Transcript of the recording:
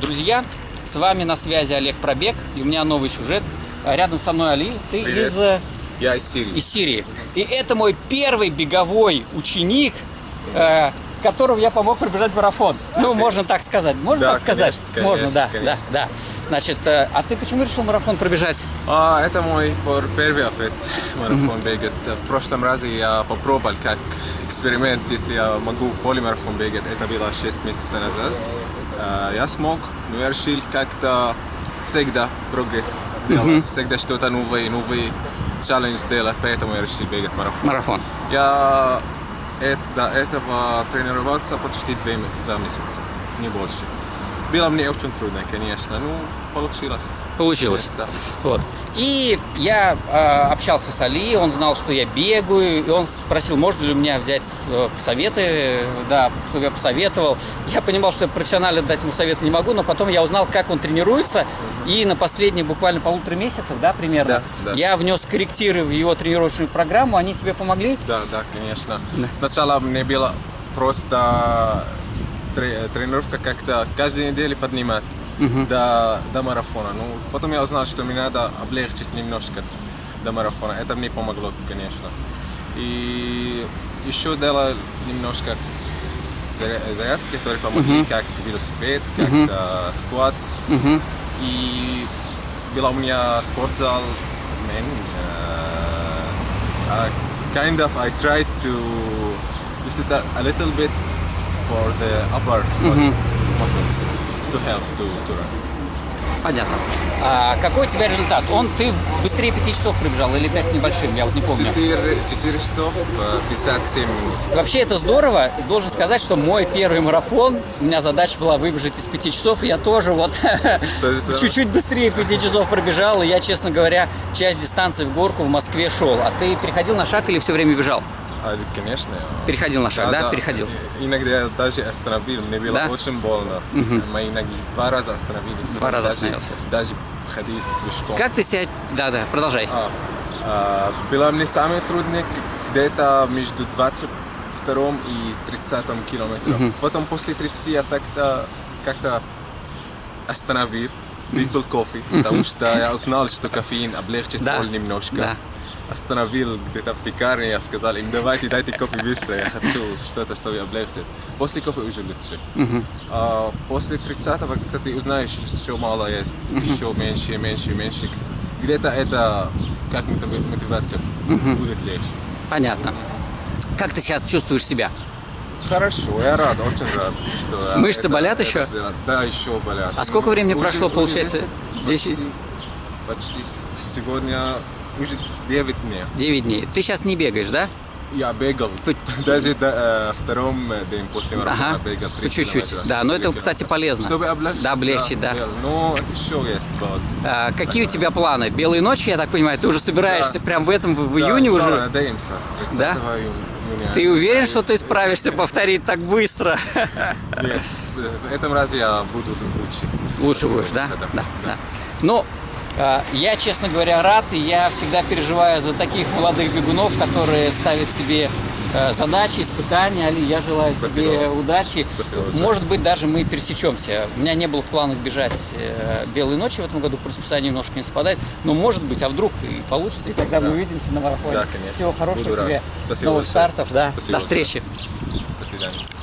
Друзья, с вами на связи Олег Пробег, и у меня новый сюжет. А Рядом со мной Али, ты Привет. из, э, Я из Сирии. из Сирии. И это мой первый беговой ученик, э, которому я помог пробежать марафон. Ну, можно так сказать. Можно Да, так сказать? конечно, можно, да, конечно, да, да. Значит, э, а ты почему решил марафон пробежать? А, это мой первый опыт марафон бегать. В прошлом разе я попробовал как эксперимент, если я могу полимарафон бегать. Это было 6 месяцев назад. А, Я смог, но я решил как-то всегда прогресс делать, всегда что-то новое, новый челлендж делать, поэтому я решил бегать марафон. Марафон. Я э- до этого тренировался почти два месяца, не больше. Было мне очень трудно, конечно, но получилось. Получилось. Да. Вот. И я э, общался с Али, он знал, что я бегаю, и он спросил, можно ли у меня взять э, советы, да, чтобы я посоветовал. Я понимал, что я профессионально дать ему советы не могу, но потом я узнал, как он тренируется, и на последних буквально полутора месяцев, да, примерно, Да, да. я внес корректиры в его тренировочную программу, они тебе помогли? Да, да, конечно. Да. Сначала мне было просто тренировка как-то каждой неделе поднимать до, до марафона. Ну, потом я узнал, что мне надо облегчить немножко до марафона. Это мне помогло, конечно. И еще делал немножко заря- зарядки, которые помогли, как велосипед, как э, скватс. И была у меня спортзал. Man, uh, uh, kind of, I tried to use it a, a little bit for the upper body muscles to help to, to run. Понятно. А какой у тебя результат? Он, ты быстрее 5 часов пробежал или 5 с небольшим, я вот не помню. 4, 4 часов э, 57 минут. Вообще это здорово. Должен сказать, что мой первый марафон, у меня задача была выбежать из 5 часов, и я тоже вот э, чуть-чуть быстрее 5 часов пробежал, и я, честно говоря, часть дистанции в горку в Москве шел. А ты переходил на шаг или все время бежал? А, конечно. Переходил на шаг, да? Переходил. И- Иногда я даже остановил, мне было Да? очень больно. Мои ноги два раза остановились. Два раза Даже- остановился. Даже ходить пешком. Как ты себя... Да-да, продолжай. А, а, было мне самое трудное где-то между 22 и 30 километром. Потом после 30 я так-то как-то остановил, выпил кофе, потому что я узнал, что кофеин облегчит Да. боль немножко. Да. Остановил где-то в пекарне, я сказал им, давайте дайте кофе быстро, я хочу что-то, что облегчит. После кофе уже лучше. А после 30-го, когда ты узнаешь, что мало есть, еще меньше, меньше, меньше, где-то это как мотив- мотивация будет легче. Понятно. Как ты сейчас чувствуешь себя? Хорошо, я рад, очень рад, что я Мышцы это- болят это еще? сделал. Да, еще болят. А сколько времени Уже- прошло, уже получается? 10? 10? Почти, почти сегодня уже 9 дней. 9 дней. Ты сейчас не бегаешь, да? Я бегал, даже до э, втором э, день после марафона Ага. бегал 3 По чуть-чуть. Да, но это, кстати, полезно. Чтобы облегчить. Да, облегчить, да. бегал. Но еще есть боль. А, какие у тебя планы? Белые ночи, я так понимаю, ты уже собираешься Да. прям в этом, в, в Да, июне уже? Надеемся. 30 Да? июня. Ты уверен, что ты справишься повторить так быстро? Нет, в этом разе я буду лучше. Лучше будешь, да? 30, Да, да. Ну, а, я, честно говоря, рад, и я всегда переживаю за таких молодых бегунов, которые ставят себе э, задачи, испытания. Али, я желаю Спасибо тебе удачи. Спасибо большое. Может быть, даже мы пересечемся. У меня не было в планах бежать э, белые ночи в этом году, по расписанию немножко не совпадает. Но может быть, а вдруг и получится, и тогда мы увидимся на марафоне. Да, конечно. Всего хорошего Буду рад. тебе, Спасибо новых большое. стартов, да. Спасибо До встречи. До свидания.